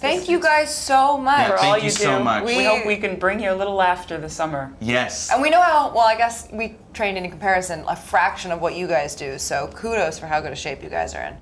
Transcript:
Thank you guys so much. Yeah, for all you you, so much. We, We- hope we can bring you a little laughter this summer. Yes. And we know how, well, I guess we trained in comparison a fraction of what you guys do, so kudos for how good a shape you guys are in.